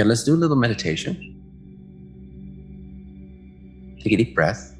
Okay, let's do a little meditation. Take a deep breath.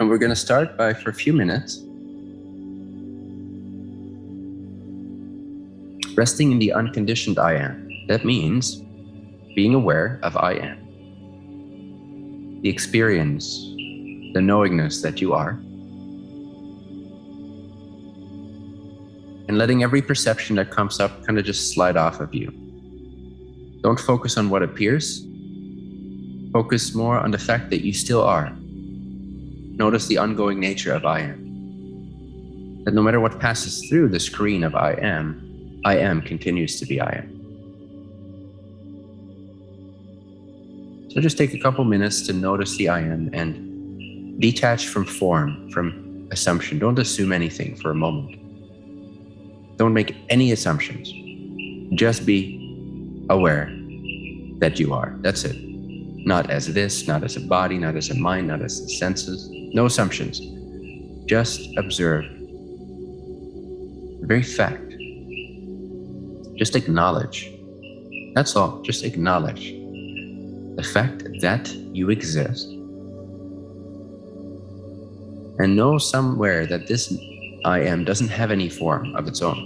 And we're going to start by, for a few minutes, resting in the unconditioned I am. That means being aware of I am, the experience, the knowingness that you are, and letting every perception that comes up kind of just slide off of you. Don't focus on what appears. Focus more on the fact that you still are. Notice the ongoing nature of I am. That no matter what passes through the screen of I am, I am continues to be I am. So just take a couple minutes to notice the I am and detach from form, from assumption. Don't assume anything for a moment. Don't make any assumptions. Just be aware that you are. That's it. Not as this, not as a body, not as a mind, not as the senses. No assumptions. Just observe the very fact. Just acknowledge. That's all. Just acknowledge the fact that you exist. And know somewhere that this I am doesn't have any form of its own.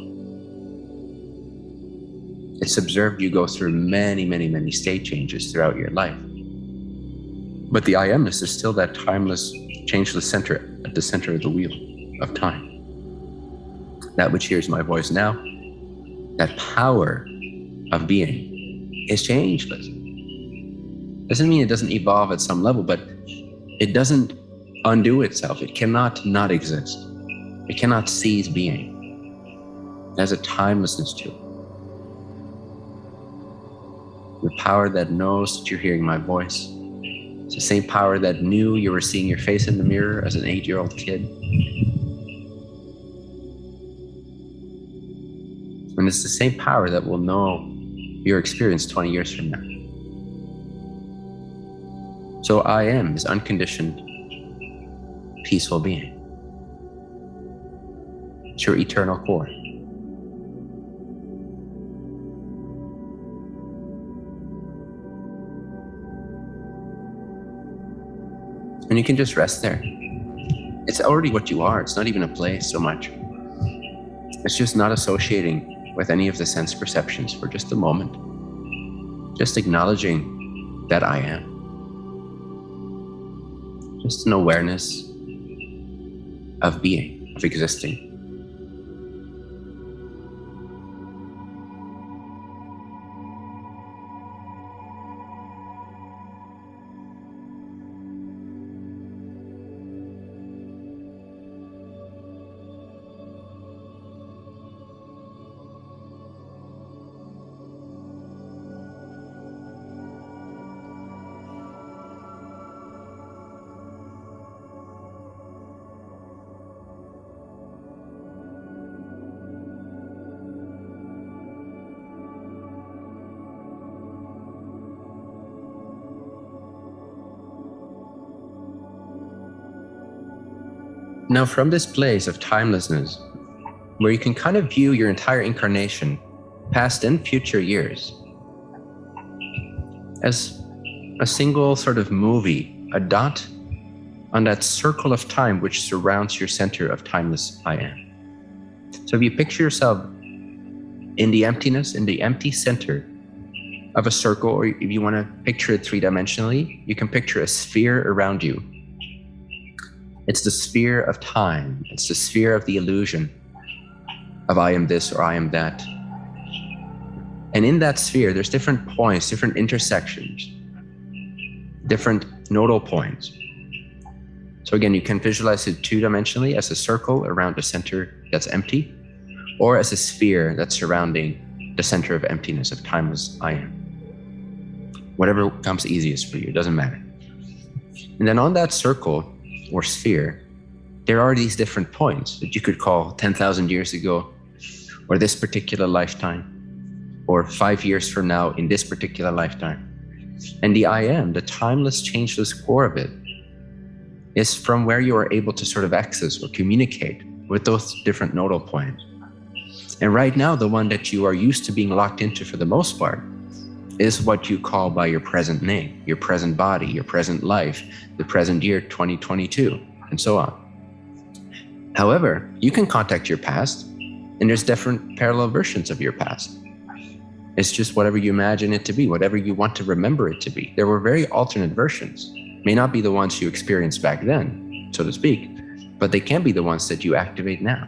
It's observed you go through many, many, many state changes throughout your life. But the I amness is still that timeless changeless center at the center of the wheel of time. That which hears my voice now, that power of being is changeless. Doesn't mean it doesn't evolve at some level, but it doesn't undo itself. It cannot not exist. It cannot cease being. Has a timelessness to it. The power that knows that you're hearing my voice, it's the same power that knew you were seeing your face in the mirror as an eight-year-old kid. And it's the same power that will know your experience 20 years from now. So I am is unconditioned, peaceful being. It's your eternal core. And you can just rest there. It's already what you are. It's not even a place so much. It's just not associating with any of the sense perceptions for just a moment. Just acknowledging that I am. Just an awareness of being, of existing. Now, from this place of timelessness, where you can kind of view your entire incarnation, past and future years, as a single sort of movie, a dot on that circle of time which surrounds your center of timeless I am. So if you picture yourself in the emptiness, in the empty center of a circle, or if you want to picture it three-dimensionally, you can picture a sphere around you it's the sphere of time. It's the sphere of the illusion of I am this or I am that. And in that sphere, there's different points, different intersections, different nodal points. So again, you can visualize it two-dimensionally as a circle around the center that's empty, or as a sphere that's surrounding the center of emptiness, of timeless I am. Whatever comes easiest for you, doesn't matter. And then on that circle, or sphere, there are these different points that you could call 10,000 years ago, or this particular lifetime, or five years from now in this particular lifetime. And the I am, the timeless, changeless core of it, is from where you are able to sort of access or communicate with those different nodal points. And right now, the one that you are used to being locked into for the most part is what you call by your present name, your present body, your present life, the present year 2022, and so on. However, you can contact your past, and there's different parallel versions of your past. It's just whatever you imagine it to be, whatever you want to remember it to be. There were very alternate versions. May not be the ones you experienced back then, so to speak, but they can be the ones that you activate now.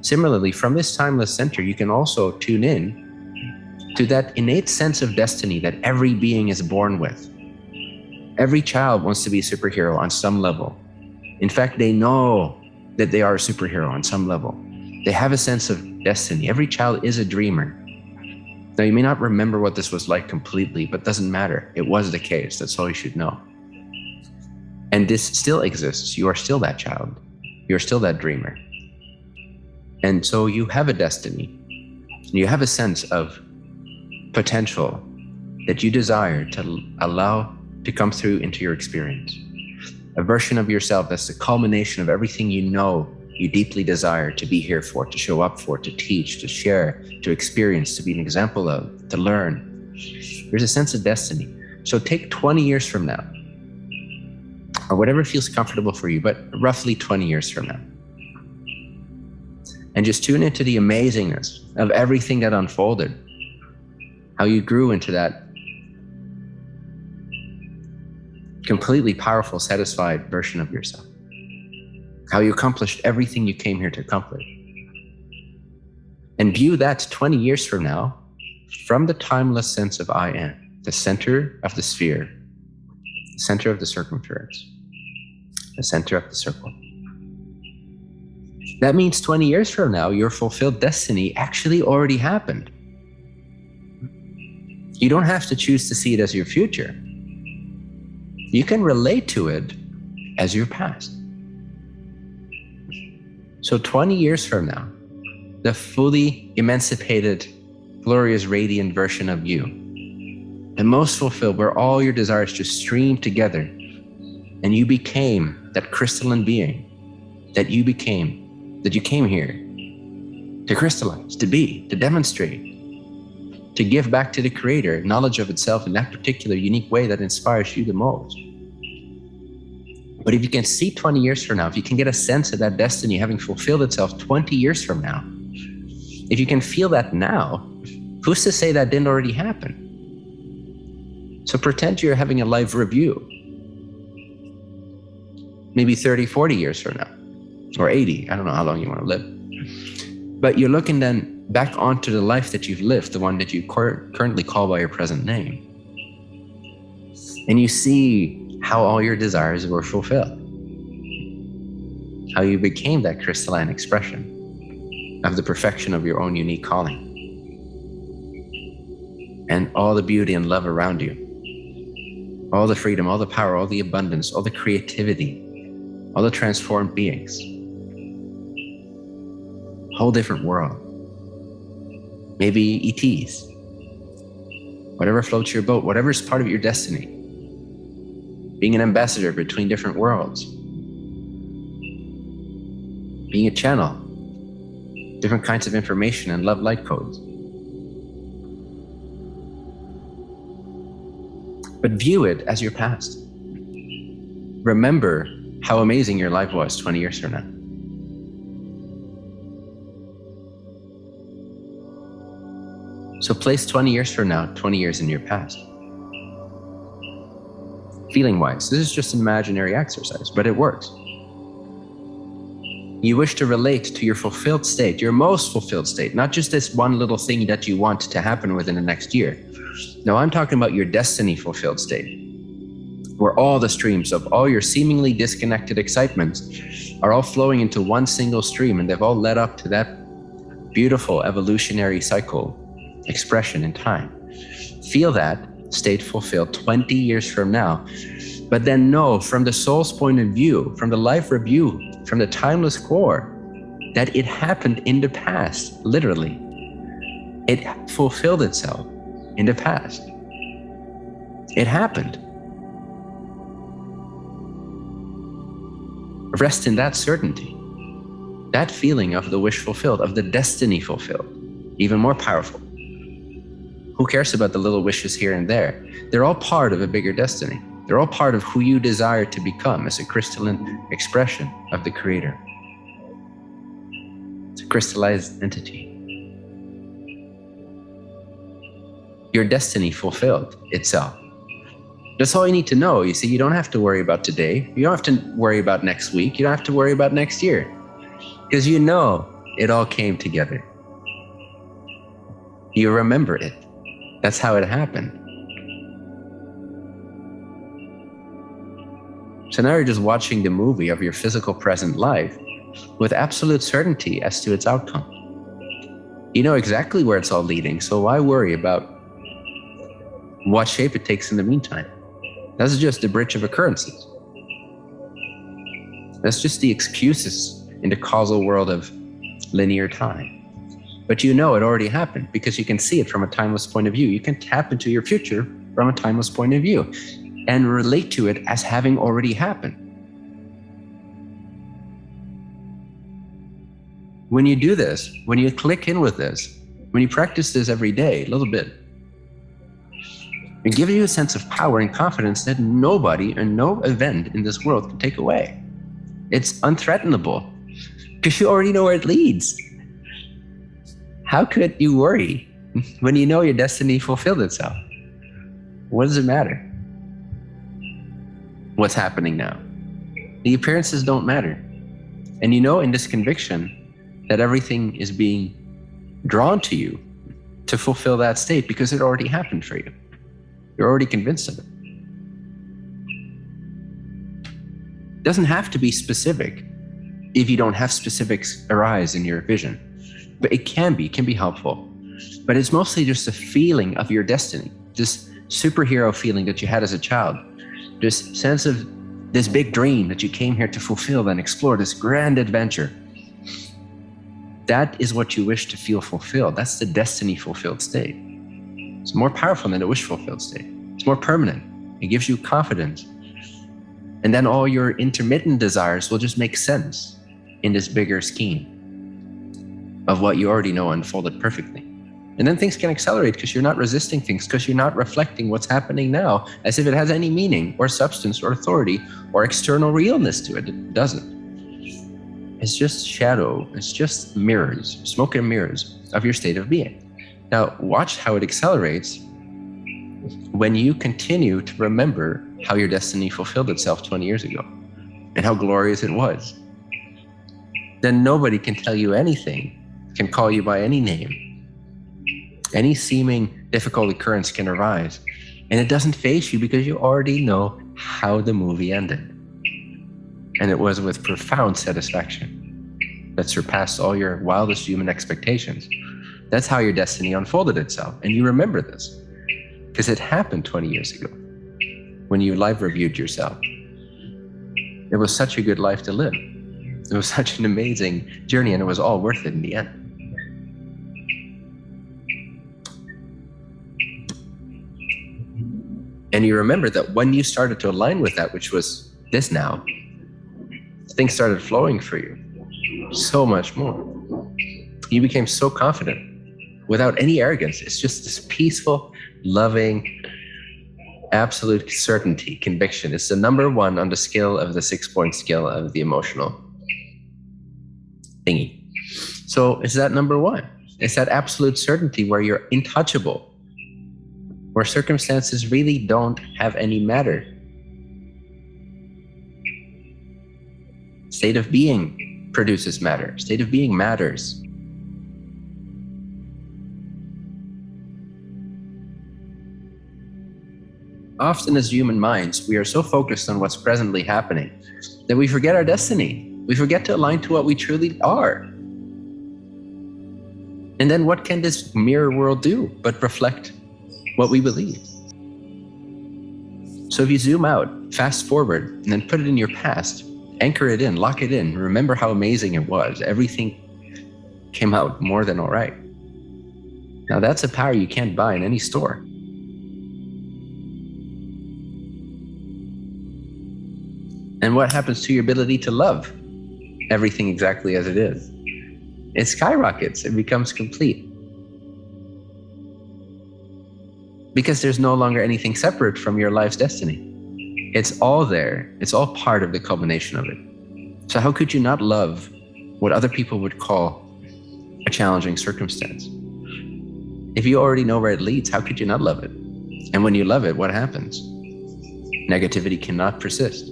Similarly, from this timeless center, you can also tune in to that innate sense of destiny that every being is born with. Every child wants to be a superhero on some level. In fact, they know that they are a superhero on some level. They have a sense of destiny. Every child is a dreamer. Now, you may not remember what this was like completely, but doesn't matter. It was the case. That's all you should know. And this still exists. You are still that child. You're still that dreamer. And so you have a destiny. You have a sense of potential that you desire to allow to come through into your experience. A version of yourself that's the culmination of everything you know you deeply desire to be here for, to show up for, to teach, to share, to experience, to be an example of, to learn. There's a sense of destiny. So take 20 years from now, or whatever feels comfortable for you, but roughly 20 years from now. And just tune into the amazingness of everything that unfolded, how you grew into that completely powerful, satisfied version of yourself how you accomplished everything you came here to accomplish. And view that 20 years from now from the timeless sense of I am, the center of the sphere, the center of the circumference, the center of the circle. That means 20 years from now, your fulfilled destiny actually already happened. You don't have to choose to see it as your future. You can relate to it as your past. So 20 years from now, the fully emancipated, glorious, radiant version of you, the most fulfilled, where all your desires just stream together, and you became that crystalline being that you became, that you came here to crystallize, to be, to demonstrate, to give back to the creator knowledge of itself in that particular unique way that inspires you the most. But if you can see 20 years from now, if you can get a sense of that destiny having fulfilled itself 20 years from now, if you can feel that now, who's to say that didn't already happen? So pretend you're having a live review, maybe 30, 40 years from now, or 80, I don't know how long you want to live. But you're looking then back onto the life that you've lived, the one that you currently call by your present name. And you see how all your desires were fulfilled, how you became that crystalline expression of the perfection of your own unique calling, and all the beauty and love around you, all the freedom, all the power, all the abundance, all the creativity, all the transformed beings. Whole different world. Maybe ETs. Whatever floats your boat, whatever is part of your destiny being an ambassador between different worlds, being a channel, different kinds of information and love light codes. But view it as your past. Remember how amazing your life was 20 years from now. So place 20 years from now, 20 years in your past feeling wise. This is just an imaginary exercise, but it works. You wish to relate to your fulfilled state, your most fulfilled state, not just this one little thing that you want to happen within the next year. No, I'm talking about your destiny fulfilled state, where all the streams of all your seemingly disconnected excitements are all flowing into one single stream and they've all led up to that beautiful evolutionary cycle expression in time. Feel that state fulfilled 20 years from now. But then know from the soul's point of view, from the life review, from the timeless core, that it happened in the past, literally. It fulfilled itself in the past. It happened. Rest in that certainty, that feeling of the wish fulfilled, of the destiny fulfilled, even more powerful. Who cares about the little wishes here and there? They're all part of a bigger destiny. They're all part of who you desire to become as a crystalline expression of the Creator. It's a crystallized entity. Your destiny fulfilled itself. That's all you need to know. You see, you don't have to worry about today. You don't have to worry about next week. You don't have to worry about next year. Because you know it all came together. You remember it. That's how it happened. So now you're just watching the movie of your physical present life with absolute certainty as to its outcome. You know exactly where it's all leading, so why worry about what shape it takes in the meantime? That's just the bridge of occurrences. That's just the excuses in the causal world of linear time. But you know it already happened because you can see it from a timeless point of view. You can tap into your future from a timeless point of view and relate to it as having already happened. When you do this, when you click in with this, when you practice this every day, a little bit, and giving you a sense of power and confidence that nobody and no event in this world can take away. It's unthreatenable because you already know where it leads. How could you worry when you know your destiny fulfilled itself? What does it matter? What's happening now? The appearances don't matter. And you know in this conviction that everything is being drawn to you to fulfill that state because it already happened for you. You're already convinced of it. It doesn't have to be specific if you don't have specifics arise in your vision. But it can be, it can be helpful. But it's mostly just a feeling of your destiny, this superhero feeling that you had as a child, this sense of this big dream that you came here to fulfill and explore, this grand adventure. That is what you wish to feel fulfilled. That's the destiny fulfilled state. It's more powerful than a wish fulfilled state. It's more permanent. It gives you confidence. And then all your intermittent desires will just make sense in this bigger scheme of what you already know unfolded perfectly. And then things can accelerate because you're not resisting things, because you're not reflecting what's happening now as if it has any meaning or substance or authority or external realness to it. It doesn't. It's just shadow. It's just mirrors, smoke and mirrors of your state of being. Now, watch how it accelerates when you continue to remember how your destiny fulfilled itself 20 years ago and how glorious it was. Then nobody can tell you anything, can call you by any name. Any seeming difficult occurrence can arise, and it doesn't face you because you already know how the movie ended. And it was with profound satisfaction that surpassed all your wildest human expectations. That's how your destiny unfolded itself. And you remember this because it happened 20 years ago when you live reviewed yourself. It was such a good life to live. It was such an amazing journey and it was all worth it in the end. And you remember that when you started to align with that, which was this now, things started flowing for you so much more. You became so confident without any arrogance. It's just this peaceful, loving, absolute certainty, conviction. It's the number one on the scale of the six point scale of the emotional thingy. So it's that number one. It's that absolute certainty where you're intouchable, where circumstances really don't have any matter. State of being produces matter. State of being matters. Often as human minds, we are so focused on what's presently happening that we forget our destiny. We forget to align to what we truly are. And then what can this mirror world do but reflect what we believe. So if you zoom out, fast forward, and then put it in your past, anchor it in, lock it in, remember how amazing it was. Everything came out more than all right. Now that's a power you can't buy in any store. And what happens to your ability to love everything exactly as it is? It skyrockets, it becomes complete. Because there's no longer anything separate from your life's destiny. It's all there, it's all part of the culmination of it. So, how could you not love what other people would call a challenging circumstance? If you already know where it leads, how could you not love it? And when you love it, what happens? Negativity cannot persist.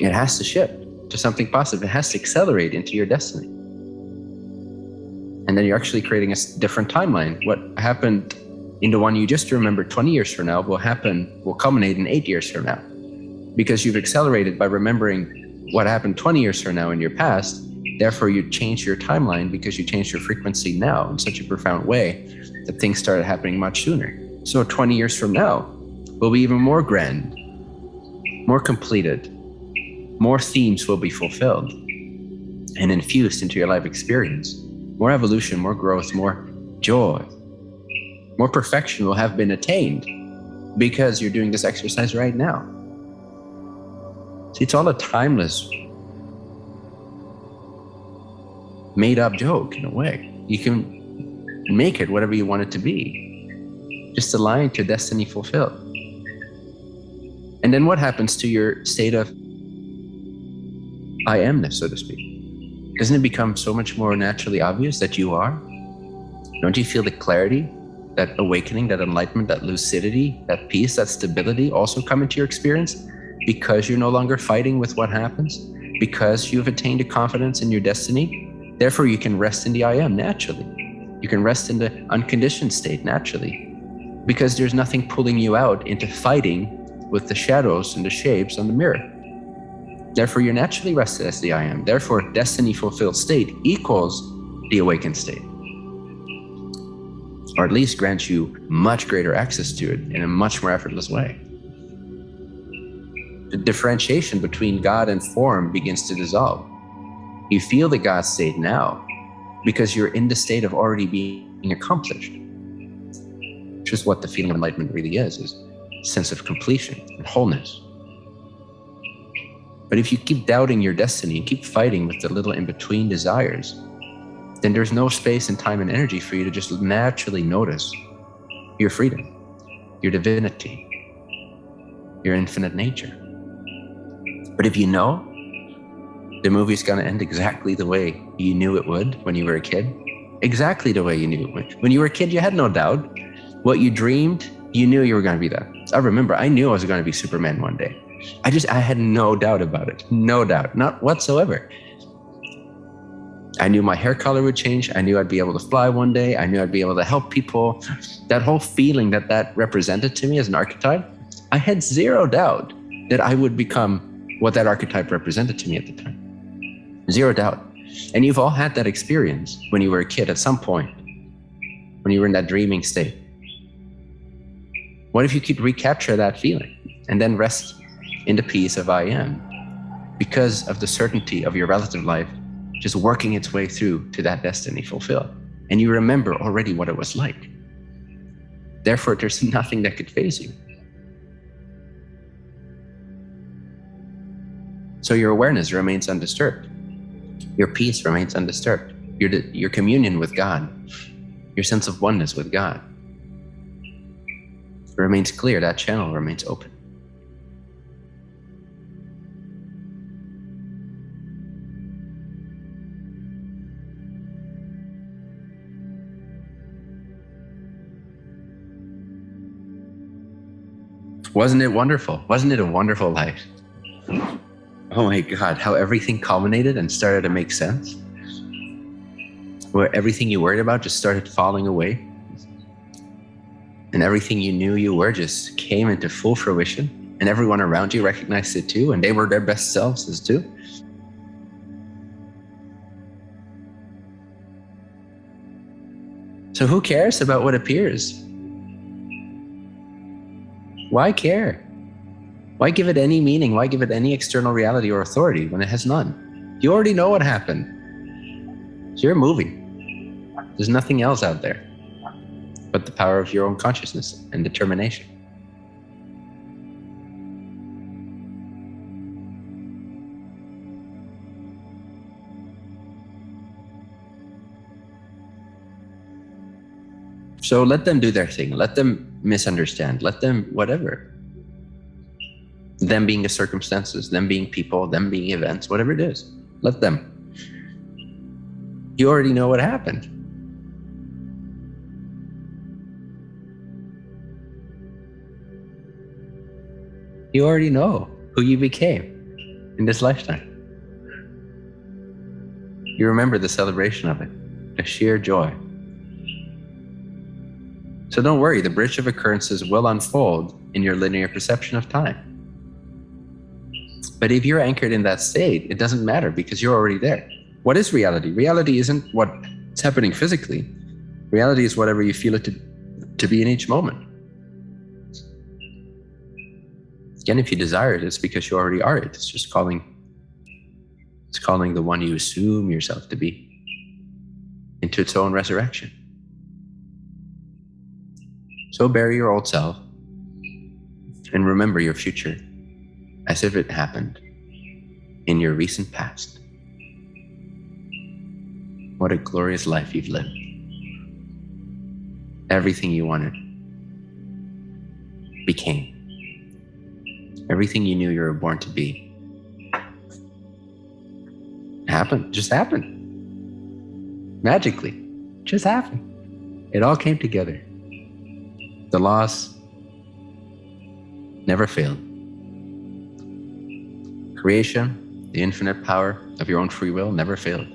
It has to shift to something positive. It has to accelerate into your destiny. And then you're actually creating a different timeline. What happened in the one you just remembered 20 years from now will happen, will culminate in eight years from now. Because you've accelerated by remembering what happened 20 years from now in your past. Therefore, you change your timeline because you changed your frequency now in such a profound way that things started happening much sooner. So 20 years from now will be even more grand, more completed, more themes will be fulfilled and infused into your life experience. More evolution, more growth, more joy, more perfection will have been attained because you're doing this exercise right now. See, it's all a timeless, made up joke in a way. You can make it whatever you want it to be, just align to destiny fulfilled. And then what happens to your state of I amness, so to speak? Doesn't it become so much more naturally obvious that you are? Don't you feel the clarity, that awakening, that enlightenment, that lucidity, that peace, that stability also come into your experience because you're no longer fighting with what happens? Because you've attained a confidence in your destiny? Therefore, you can rest in the I am naturally. You can rest in the unconditioned state naturally because there's nothing pulling you out into fighting with the shadows and the shapes on the mirror. Therefore, you're naturally rested as the I am. Therefore, destiny fulfilled state equals the awakened state. Or at least grants you much greater access to it in a much more effortless way. The differentiation between God and form begins to dissolve. You feel the God state now because you're in the state of already being accomplished, which is what the feeling of enlightenment really is, is sense of completion and wholeness. But if you keep doubting your destiny and keep fighting with the little in between desires, then there's no space and time and energy for you to just naturally notice your freedom, your divinity, your infinite nature. But if you know the movie's going to end exactly the way you knew it would when you were a kid, exactly the way you knew it would. When you were a kid, you had no doubt. What you dreamed, you knew you were going to be that. I remember I knew I was going to be Superman one day. I just, I had no doubt about it. No doubt, not whatsoever. I knew my hair color would change. I knew I'd be able to fly one day. I knew I'd be able to help people. That whole feeling that that represented to me as an archetype, I had zero doubt that I would become what that archetype represented to me at the time. Zero doubt. And you've all had that experience when you were a kid at some point, when you were in that dreaming state. What if you could recapture that feeling and then rest in the peace of I am because of the certainty of your relative life just working its way through to that destiny fulfilled. And you remember already what it was like. Therefore, there's nothing that could faze you. So your awareness remains undisturbed. Your peace remains undisturbed. Your, your communion with God, your sense of oneness with God remains clear. That channel remains open. Wasn't it wonderful? Wasn't it a wonderful life? Oh my God, how everything culminated and started to make sense. Where everything you worried about just started falling away. And everything you knew you were just came into full fruition. And everyone around you recognized it too. And they were their best selves as too. So who cares about what appears? Why care? Why give it any meaning? Why give it any external reality or authority when it has none? You already know what happened. It's your movie. There's nothing else out there. but the power of your own consciousness and determination. So let them do their thing. Let them misunderstand. Let them whatever. Them being the circumstances, them being people, them being events, whatever it is. Let them. You already know what happened. You already know who you became in this lifetime. You remember the celebration of it, a sheer joy. So don't worry, the bridge of occurrences will unfold in your linear perception of time. But if you're anchored in that state, it doesn't matter because you're already there. What is reality? Reality isn't what's happening physically. Reality is whatever you feel it to, to be in each moment. Again, if you desire it, it's because you already are it. It's just calling, it's calling the one you assume yourself to be into its own resurrection. So bury your old self and remember your future as if it happened in your recent past. What a glorious life you've lived. Everything you wanted became. Everything you knew you were born to be happened, just happened. Magically, just happened. It all came together. The laws never failed. Creation, the infinite power of your own free will never failed.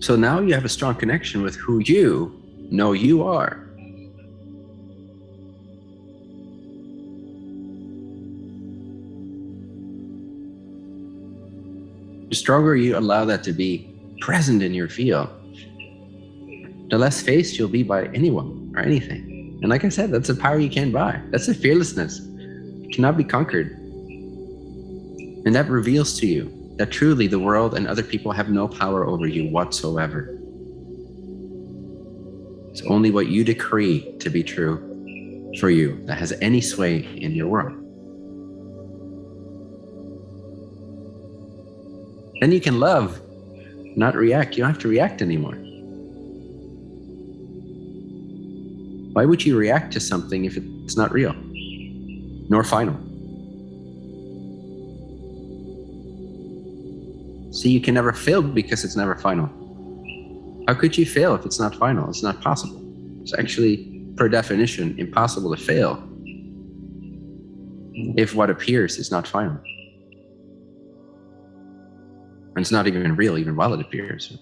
So now you have a strong connection with who you know you are. The stronger you allow that to be present in your field, the less faced you'll be by anyone or anything. And like I said, that's a power you can't buy. That's a fearlessness. It cannot be conquered. And that reveals to you that truly the world and other people have no power over you whatsoever. It's only what you decree to be true for you that has any sway in your world. Then you can love, not react. You don't have to react anymore. Why would you react to something if it's not real, nor final? See, you can never fail because it's never final. How could you fail if it's not final? It's not possible. It's actually, per definition, impossible to fail if what appears is not final. And it's not even real, even while it appears.